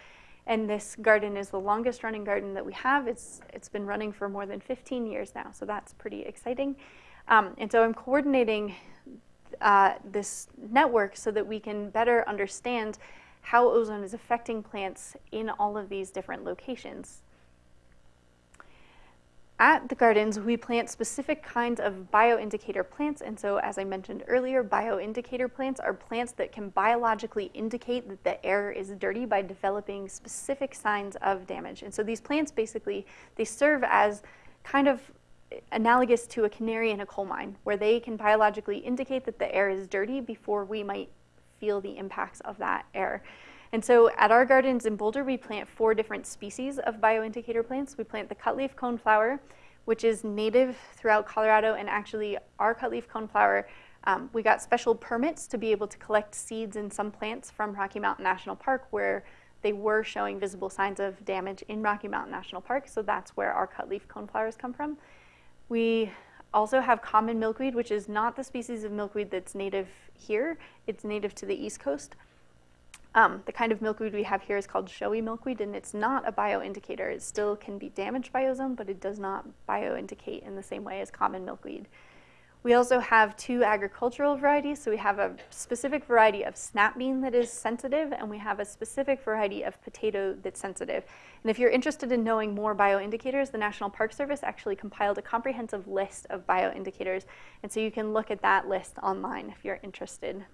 And this garden is the longest running garden that we have. It's, it's been running for more than 15 years now, so that's pretty exciting. Um, and so I'm coordinating uh, this network so that we can better understand how ozone is affecting plants in all of these different locations. At the gardens, we plant specific kinds of bioindicator plants. And so as I mentioned earlier, bioindicator plants are plants that can biologically indicate that the air is dirty by developing specific signs of damage. And so these plants basically, they serve as kind of analogous to a canary in a coal mine, where they can biologically indicate that the air is dirty before we might feel the impacts of that air. And so at our gardens in Boulder, we plant four different species of bioindicator plants. We plant the cutleaf coneflower, which is native throughout Colorado, and actually our cutleaf coneflower, um, we got special permits to be able to collect seeds in some plants from Rocky Mountain National Park where they were showing visible signs of damage in Rocky Mountain National Park, so that's where our cutleaf coneflowers come from. We also have common milkweed, which is not the species of milkweed that's native here. It's native to the East Coast. Um, the kind of milkweed we have here is called showy milkweed, and it's not a bioindicator. It still can be damaged by ozone, but it does not bioindicate in the same way as common milkweed. We also have two agricultural varieties. So we have a specific variety of snap bean that is sensitive, and we have a specific variety of potato that's sensitive. And if you're interested in knowing more bioindicators, the National Park Service actually compiled a comprehensive list of bioindicators. And so you can look at that list online if you're interested.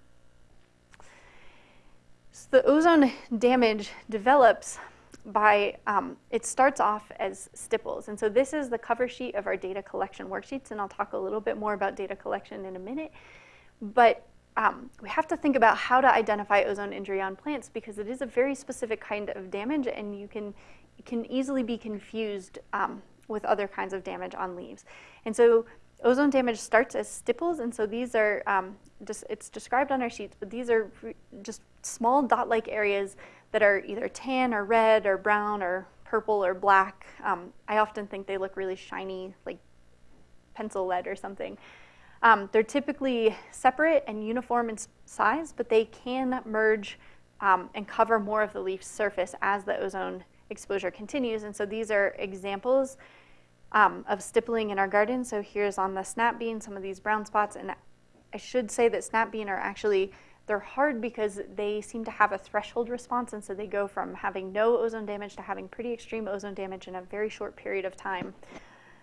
So the ozone damage develops by, um, it starts off as stipples. And so this is the cover sheet of our data collection worksheets, and I'll talk a little bit more about data collection in a minute. But um, we have to think about how to identify ozone injury on plants because it is a very specific kind of damage and you can, can easily be confused um, with other kinds of damage on leaves. And so ozone damage starts as stipples, and so these are, um, just, it's described on our sheets, but these are just small dot-like areas that are either tan or red or brown or purple or black. Um, I often think they look really shiny, like pencil lead or something. Um, they're typically separate and uniform in size, but they can merge um, and cover more of the leaf surface as the ozone exposure continues. And so these are examples um, of stippling in our garden. So here's on the snap bean, some of these brown spots. And I should say that snap bean are actually, they're hard because they seem to have a threshold response. And so they go from having no ozone damage to having pretty extreme ozone damage in a very short period of time.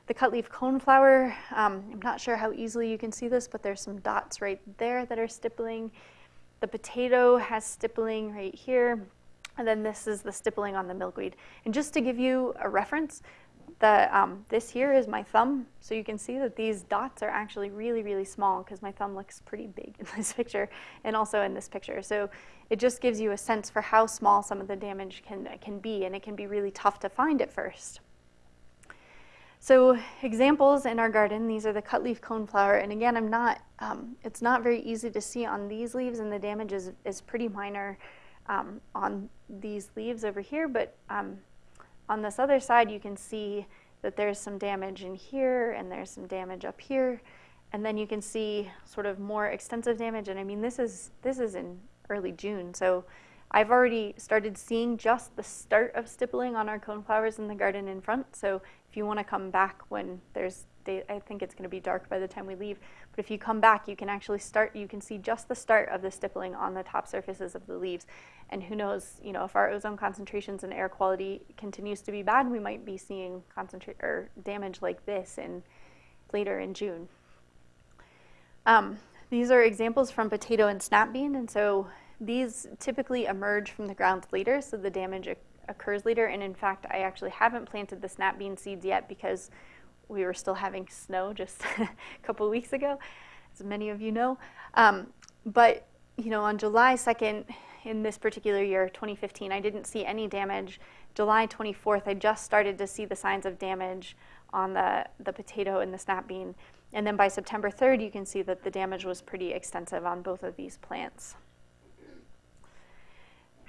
The cutleaf coneflower, um, I'm not sure how easily you can see this, but there's some dots right there that are stippling. The potato has stippling right here. And then this is the stippling on the milkweed. And just to give you a reference, the, um, this here is my thumb. So you can see that these dots are actually really, really small because my thumb looks pretty big [laughs] in this picture and also in this picture. So it just gives you a sense for how small some of the damage can, can be and it can be really tough to find at first. So examples in our garden, these are the cutleaf coneflower. And again, I'm not, um, it's not very easy to see on these leaves and the damage is, is pretty minor um, on these leaves over here, but um, on this other side, you can see that there's some damage in here and there's some damage up here. And then you can see sort of more extensive damage. And I mean, this is, this is in early June. So I've already started seeing just the start of stippling on our coneflowers in the garden in front. So if you want to come back when there's day, I think it's going to be dark by the time we leave. But if you come back, you can actually start, you can see just the start of the stippling on the top surfaces of the leaves. And who knows, you know, if our ozone concentrations and air quality continues to be bad, we might be seeing concentrate or damage like this in later in June. Um, these are examples from potato and snap bean, and so these typically emerge from the ground later, so the damage occurs later. And in fact, I actually haven't planted the snap bean seeds yet because we were still having snow just [laughs] a couple weeks ago, as many of you know. Um, but you know, on July 2nd in this particular year, 2015, I didn't see any damage. July 24th, I just started to see the signs of damage on the, the potato and the snap bean. And then by September 3rd, you can see that the damage was pretty extensive on both of these plants.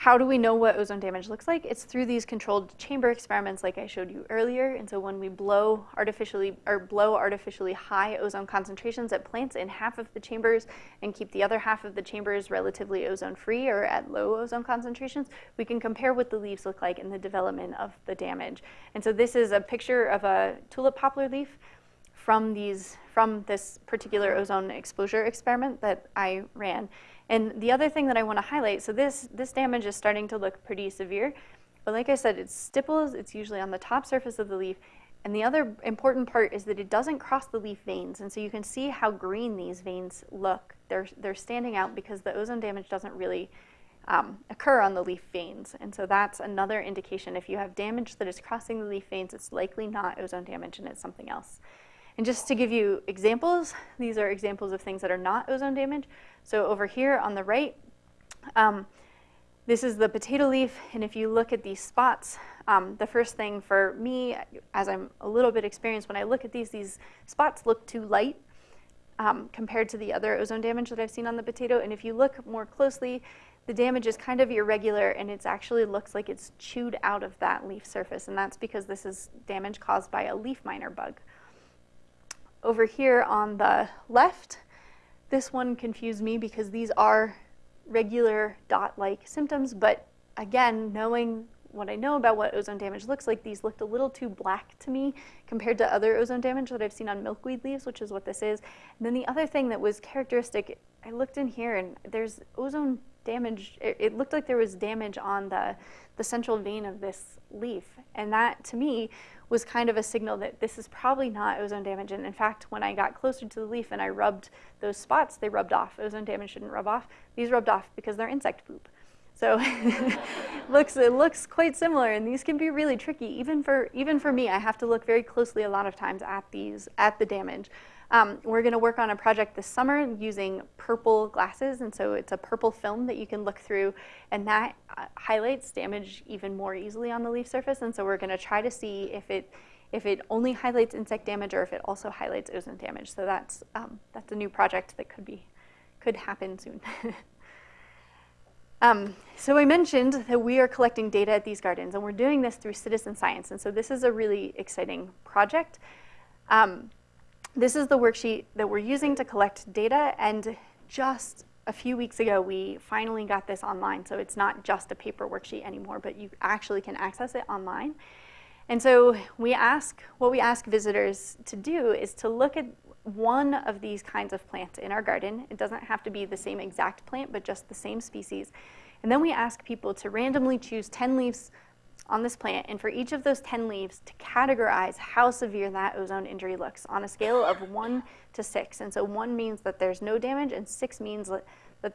How do we know what ozone damage looks like? It's through these controlled chamber experiments like I showed you earlier. And so when we blow artificially or blow artificially high ozone concentrations at plants in half of the chambers and keep the other half of the chambers relatively ozone free or at low ozone concentrations, we can compare what the leaves look like in the development of the damage. And so this is a picture of a tulip poplar leaf from these from this particular ozone exposure experiment that I ran. And the other thing that I want to highlight, so this, this damage is starting to look pretty severe, but like I said, it's stipples, it's usually on the top surface of the leaf, and the other important part is that it doesn't cross the leaf veins, and so you can see how green these veins look. They're, they're standing out because the ozone damage doesn't really um, occur on the leaf veins, and so that's another indication. If you have damage that is crossing the leaf veins, it's likely not ozone damage and it's something else. And just to give you examples, these are examples of things that are not ozone damage. So over here on the right, um, this is the potato leaf, and if you look at these spots, um, the first thing for me, as I'm a little bit experienced, when I look at these, these spots look too light um, compared to the other ozone damage that I've seen on the potato. And if you look more closely, the damage is kind of irregular, and it actually looks like it's chewed out of that leaf surface, and that's because this is damage caused by a leaf miner bug. Over here on the left, this one confused me because these are regular dot-like symptoms, but again, knowing what I know about what ozone damage looks like, these looked a little too black to me compared to other ozone damage that I've seen on milkweed leaves, which is what this is. And then the other thing that was characteristic, I looked in here and there's ozone damage, it, looked like there was damage on the, the central vein of this leaf. And that, to me, was kind of a signal that this is probably not ozone damage. And in fact, when I got closer to the leaf and I rubbed those spots, they rubbed off. Ozone damage shouldn't rub off. These rubbed off because they're insect poop. So [laughs] looks, it looks quite similar, and these can be really tricky. Even for, even for me, I have to look very closely a lot of times at these, at the damage. Um, we're going to work on a project this summer using purple glasses, and so it's a purple film that you can look through, and that uh, highlights damage even more easily on the leaf surface. And so we're going to try to see if it if it only highlights insect damage or if it also highlights ozone damage. So that's um, that's a new project that could be could happen soon. [laughs] Um, so I mentioned that we are collecting data at these gardens, and we're doing this through citizen science. And so this is a really exciting project. Um, this is the worksheet that we're using to collect data, and just a few weeks ago, we finally got this online. So it's not just a paper worksheet anymore, but you actually can access it online. And so we ask, what we ask visitors to do is to look at one of these kinds of plants in our garden. It doesn't have to be the same exact plant, but just the same species. And then we ask people to randomly choose 10 leaves on this plant, and for each of those 10 leaves to categorize how severe that ozone injury looks on a scale of 1 to 6. And so 1 means that there's no damage, and 6 means that,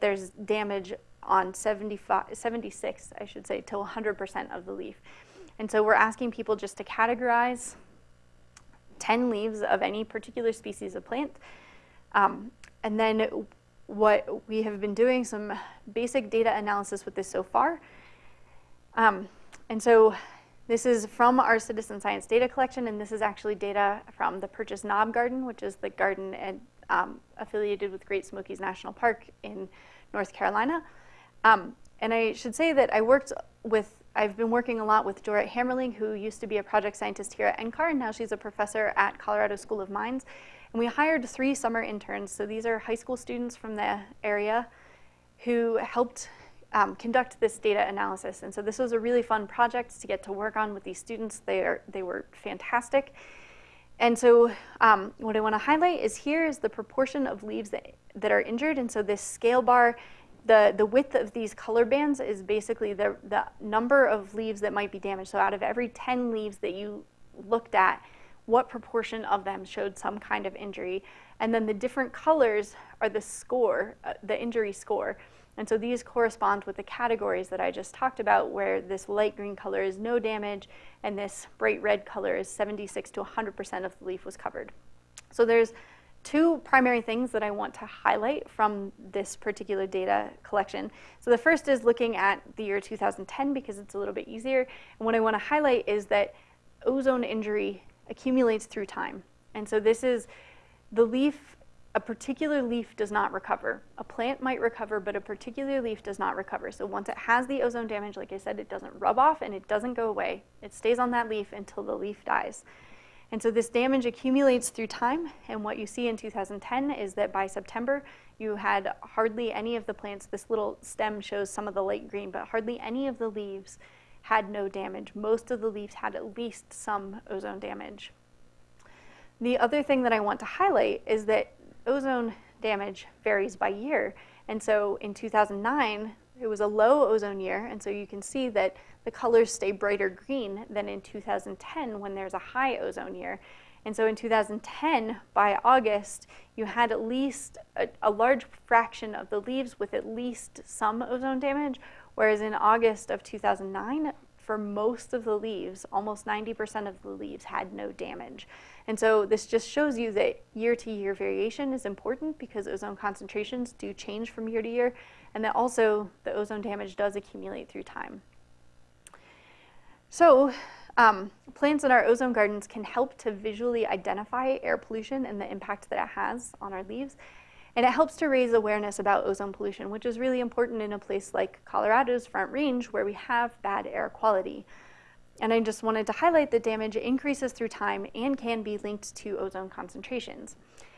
there's damage on 75, 76, I should say, to 100% of the leaf. And so we're asking people just to categorize 10 leaves of any particular species of plant. Um, and then what we have been doing some basic data analysis with this so far. Um, and so this is from our citizen science data collection, and this is actually data from the Purchase Knob Garden, which is the garden and, um, affiliated with Great Smokies National Park in North Carolina. Um, and I should say that I worked with, I've been working a lot with Dorit Hammerling, who used to be a project scientist here at NCAR, and now she's a professor at Colorado School of Mines. And we hired three summer interns. So these are high school students from the area who helped um, conduct this data analysis. And so this was a really fun project to get to work on with these students. They, are, they were fantastic. And so um, what I want to highlight is here is the proportion of leaves that, that are injured. And so this scale bar, the, the width of these color bands is basically the, the number of leaves that might be damaged. So out of every 10 leaves that you looked at, what proportion of them showed some kind of injury. And then the different colors are the score, uh, the injury score. And so these correspond with the categories that I just talked about, where this light green color is no damage, and this bright red color is 76 to 100% of the leaf was covered. So there's two primary things that I want to highlight from this particular data collection. So the first is looking at the year 2010 because it's a little bit easier. And what I want to highlight is that ozone injury accumulates through time. And so this is the leaf, a particular leaf does not recover. A plant might recover, but a particular leaf does not recover. So once it has the ozone damage, like I said, it doesn't rub off and it doesn't go away. It stays on that leaf until the leaf dies. And so this damage accumulates through time. And what you see in 2010 is that by September, you had hardly any of the plants, this little stem shows some of the light green, but hardly any of the leaves had no damage. Most of the leaves had at least some ozone damage. The other thing that I want to highlight is that ozone damage varies by year. And so in 2009, it was a low ozone year, and so you can see that the colors stay brighter green than in 2010 when there's a high ozone year. And so in 2010, by August, you had at least a, a, large fraction of the leaves with at least some ozone damage, Whereas in August of 2009, for most of the leaves, almost 90% of the leaves had no damage. And so this just shows you that year to year variation is important because ozone concentrations do change from year to year, and that also the ozone damage does accumulate through time. So um, plants in our ozone gardens can help to visually identify air pollution and the impact that it has on our leaves. And it helps to raise awareness about ozone pollution, which is really important in a place like Colorado's Front Range where we have bad air quality. And I just wanted to highlight that damage increases through time and can be linked to ozone concentrations.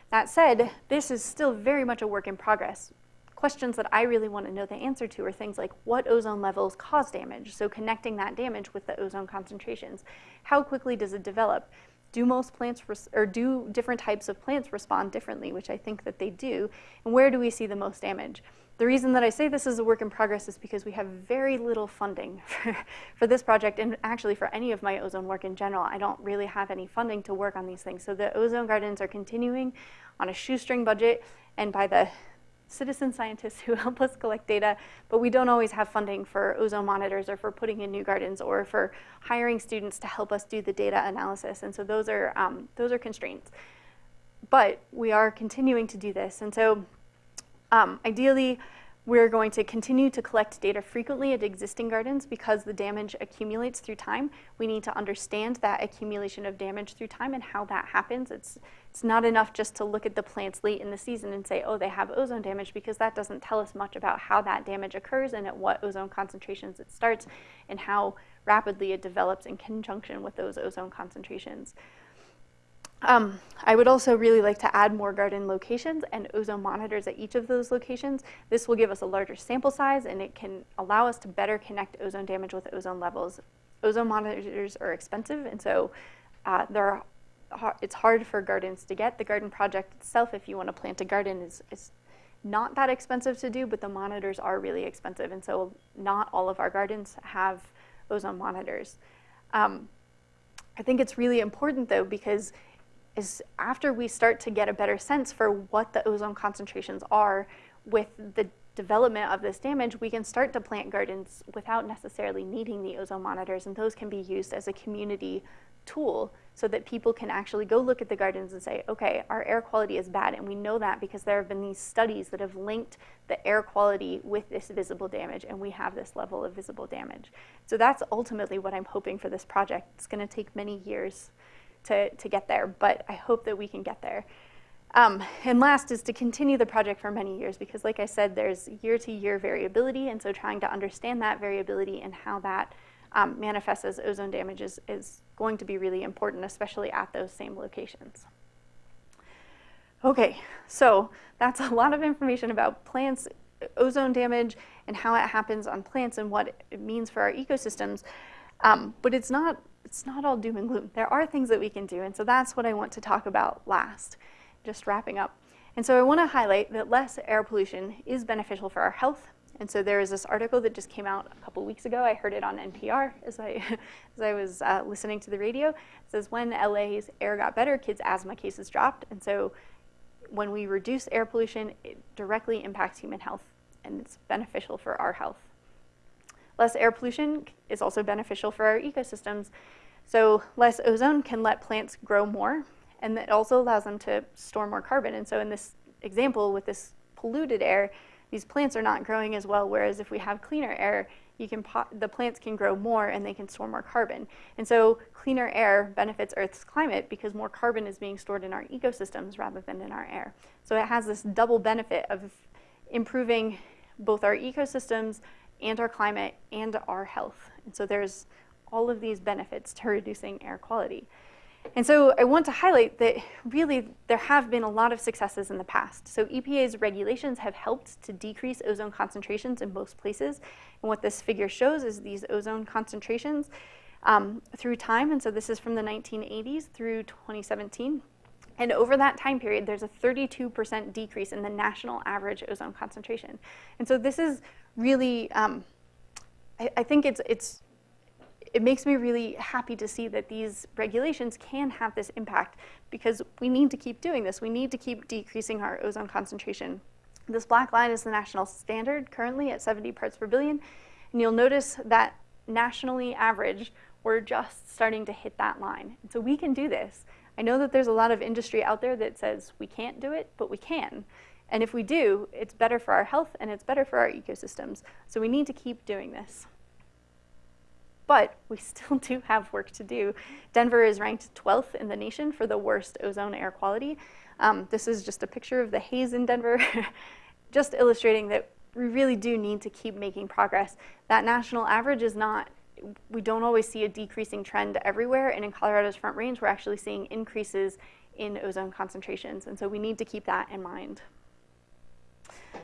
That said, this is still very much a work in progress. Questions that I really want to know the answer to are things like what ozone levels cause damage, so connecting that damage with the ozone concentrations. How quickly does it develop? do most plants or do different types of plants respond differently, which I think that they do, and where do we see the most damage? The reason that I say this is a work in progress is because we have very little funding [laughs] for, for this project and actually for any of my ozone work in general. I don't really have any funding to work on these things. So the ozone gardens are continuing on a shoestring budget and by the citizen scientists who [laughs] help us collect data, but we don't always have funding for ozone monitors or for putting in new gardens or for hiring students to help us do the data analysis. And so those are, um, those are constraints. But we are continuing to do this. And so um, ideally, we're going to continue to collect data frequently at existing gardens because the damage accumulates through time. We need to understand that accumulation of damage through time and how that happens. It's, it's not enough just to look at the plants late in the season and say, oh, they have ozone damage because that doesn't tell us much about how that damage occurs and at what ozone concentrations it starts and how rapidly it develops in conjunction with those ozone concentrations. Um, I would also really like to add more garden locations and ozone monitors at each of those locations. This will give us a larger sample size and it can allow us to better connect ozone damage with ozone levels. Ozone monitors are expensive and so uh, they're, it's hard for gardens to get. The garden project itself, if you want to plant a garden, is, is not that expensive to do, but the monitors are really expensive. And so not all of our gardens have ozone monitors. Um, I think it's really important though because is after we start to get a better sense for what the ozone concentrations are with the development of this damage, we can start to plant gardens without necessarily needing the ozone monitors, and those can be used as a community tool so that people can actually go look at the gardens and say, okay, our air quality is bad, and we know that because there have been these studies that have linked the air quality with this visible damage, and we have this level of visible damage. So that's ultimately what I'm hoping for this project. It's gonna take many years to, to get there, but I hope that we can get there. Um, and last is to continue the project for many years because like I said, there's year to year variability and so trying to understand that variability and how that um, manifests as ozone damage is, is going to be really important, especially at those same locations. Okay, so that's a lot of information about plants, ozone damage, and how it happens on plants and what it means for our ecosystems. Um, but it's not, it's not all doom and gloom. There are things that we can do, and so that's what I want to talk about last just wrapping up. And so I want to highlight that less air pollution is beneficial for our health. And so there is this article that just came out a couple weeks ago. I heard it on NPR [laughs] as I, as I was uh, listening to the radio. It says when LA's air got better, kids' asthma cases dropped. And so when we reduce air pollution, it directly impacts human health and it's beneficial for our health. Less air pollution is also beneficial for our ecosystems. So less ozone can let plants grow more and it also allows them to store more carbon. And so in this example with this polluted air, these plants are not growing as well, whereas if we have cleaner air, you can the plants can grow more and they can store more carbon. And so cleaner air benefits Earth's climate because more carbon is being stored in our ecosystems rather than in our air. So it has this double benefit of improving both our ecosystems and our climate and our health. And so there's all of these benefits to reducing air quality. And so I want to highlight that really there have been a lot of successes in the past. So EPA's regulations have helped to decrease ozone concentrations in most places. And what this figure shows is these ozone concentrations um, through time. And so this is from the 1980s through 2017. And over that time period, there's a 32% decrease in the national average ozone concentration. And so this is really, um, I, I think it's, it's it makes me really happy to see that these regulations can have this impact because we need to keep doing this. We need to keep decreasing our ozone concentration. This black line is the national standard currently at 70 parts per billion. And you'll notice that nationally average, we're just starting to hit that line. And so we can do this. I know that there's a lot of industry out there that says we can't do it, but we can. And if we do, it's better for our health and it's better for our ecosystems. So we need to keep doing this but we still [laughs] do have work to do. Denver is ranked 12th in the nation for the worst ozone air quality. Um, this is just a picture of the haze in Denver, [laughs] just illustrating that we really do need to keep making progress. That national average is not, we don't always see a decreasing trend everywhere, and in Colorado's Front Range, we're actually seeing increases in ozone concentrations, and so we need to keep that in mind.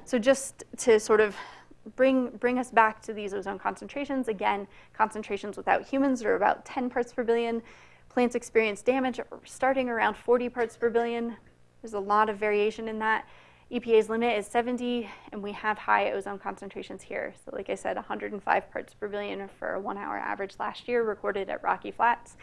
So just to sort of bring, bring us back to these ozone concentrations. Again, concentrations without humans are about 10 parts per billion. Plants experience damage starting around 40 parts per billion. There's a lot of variation in that. EPA's limit is 70, and we have high ozone concentrations here. So like I said, 105 parts per billion for a one hour average last year recorded at Rocky Flats.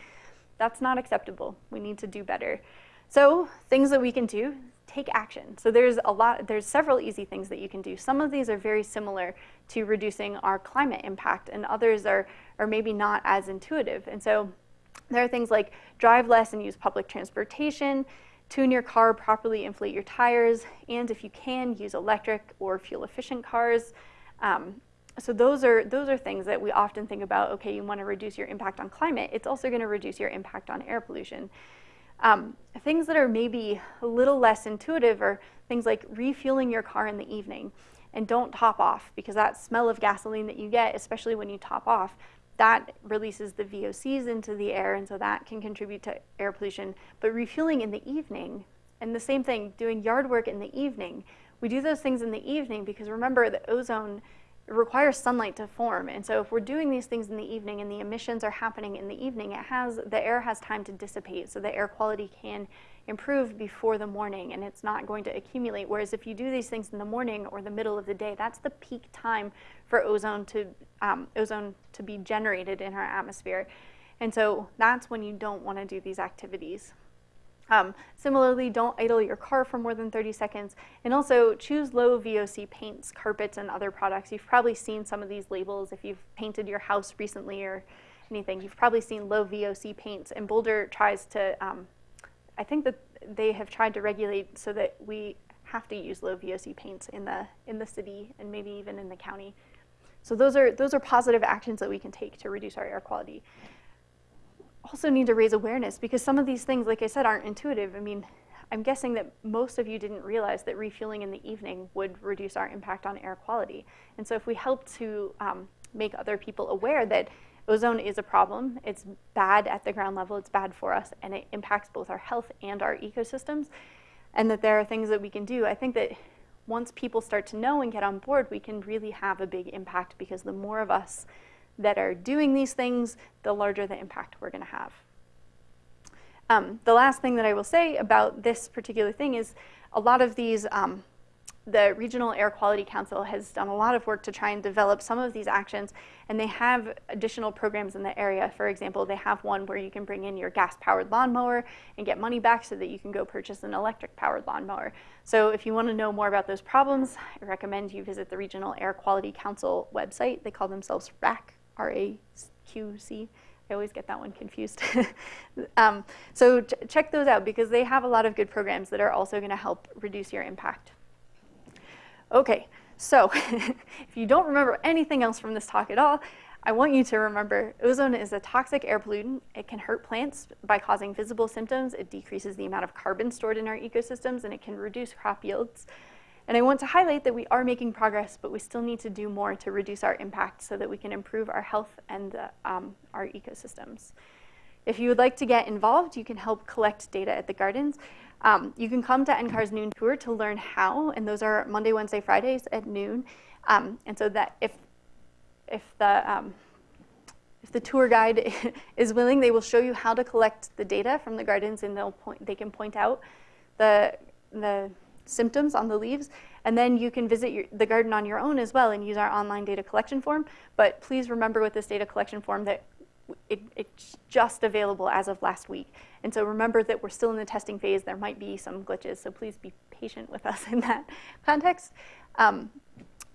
That's not acceptable. We need to do better. So things that we can do, take action. So there's a lot, there's several easy things that you can do. Some of these are very similar to reducing our climate impact and others are, are maybe not as intuitive. And so there are things like drive less and use public transportation, tune your car, properly inflate your tires, and if you can, use electric or fuel efficient cars. Um, so those are, those are things that we often think about, okay, you wanna reduce your impact on climate, it's also gonna reduce your impact on air pollution. Um, things that are maybe a little less intuitive are things like refueling your car in the evening and don't top off because that smell of gasoline that you get, especially when you top off, that releases the VOCs into the air and so that can contribute to air pollution. But refueling in the evening, and the same thing, doing yard work in the evening, we do those things in the evening because remember the ozone requires sunlight to form. And so if we're doing these things in the evening and the emissions are happening in the evening, it has the air has time to dissipate so the air quality can improve before the morning and it's not going to accumulate. Whereas if you do these things in the morning or the middle of the day, that's the peak time for ozone to um, ozone to be generated in our atmosphere. And so that's when you don't want to do these activities. Um, similarly, don't idle your car for more than 30 seconds. And also choose low VOC paints, carpets, and other products. You've probably seen some of these labels if you've painted your house recently or anything. You've probably seen low VOC paints. And Boulder tries to, um, I think that they have tried to regulate so that we have to use low VOC paints in the, in the city and maybe even in the county. So those are, those are positive actions that we can take to reduce our air quality also need to raise awareness because some of these things, like I said, aren't intuitive. I mean, I'm guessing that most of you didn't realize that refueling in the evening would reduce our impact on air quality. And so if we help to um, make other people aware that ozone is a problem, it's bad at the ground level, it's bad for us, and it impacts both our health and our ecosystems, and that there are things that we can do, I think that once people start to know and get on board, we can really have a big impact because the more of us that are doing these things, the larger the impact we're going to have. Um, the last thing that I will say about this particular thing is a lot of these, um, the Regional Air Quality Council has done a lot of work to try and develop some of these actions, and they have additional programs in the area. For example, they have one where you can bring in your gas-powered lawnmower and get money back so that you can go purchase an electric-powered lawnmower. So if you want to know more about those problems, I recommend you visit the Regional Air Quality Council website. They call themselves RAC, R-A-Q-C. I always get that one confused. [laughs] um, so ch check those out because they have a lot of good programs that are also going to help reduce your impact. Okay, so [laughs] if you don't remember anything else from this talk at all, I want you to remember ozone is a toxic air pollutant. It can hurt plants by causing visible symptoms. It decreases the amount of carbon stored in our ecosystems, and it can reduce crop yields. And I want to highlight that we are making progress, but we still need to do more to reduce our impact so that we can improve our health and uh, um, our ecosystems. If you would like to get involved, you can help collect data at the gardens. Um, you can come to NCAR's noon tour to learn how, and those are Monday, Wednesday, Fridays at noon. Um, and so that if, if the, um, if the tour guide [laughs] is willing, they will show you how to collect the data from the gardens and they'll point, they can point out the, the symptoms on the leaves. And then you can visit your, the garden on your own as well and use our online data collection form. But please remember with this data collection form that it, it's just available as of last week. And so remember that we're still in the testing phase. There might be some glitches, so please be patient with us [laughs] in that context. Um,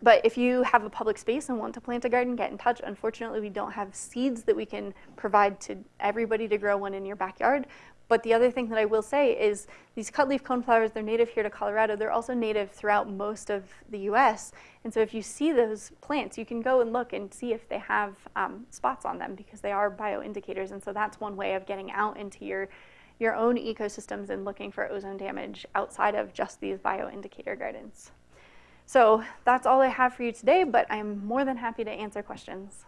but if you have a public space and want to plant a garden, get in touch. Unfortunately, we don't have seeds that we can provide to everybody to grow one in your backyard. But the other thing that I will say is these cutleaf coneflowers, they're native here to Colorado. They're also native throughout most of the US. And so if you see those plants, you can go and look and see if they have um, spots on them because they are bioindicators. And so that's one way of getting out into your, your own ecosystems and looking for ozone damage outside of just these bioindicator gardens. So that's all I have for you today, but I'm more than happy to answer questions.